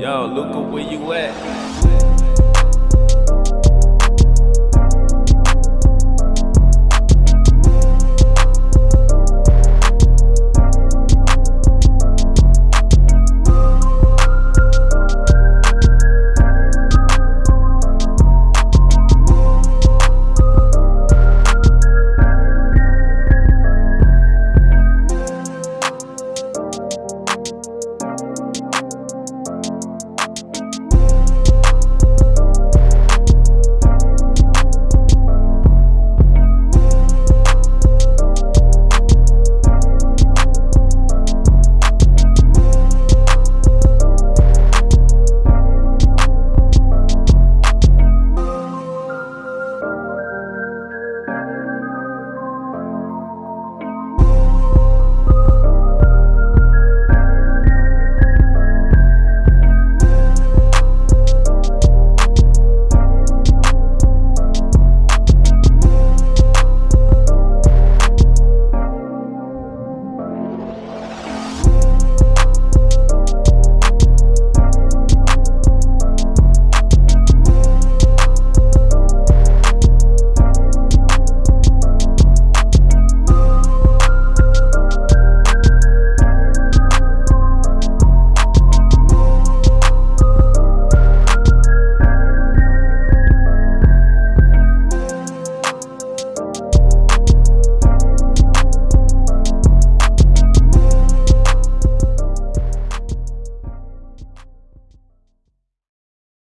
Yo, Luca, where you at?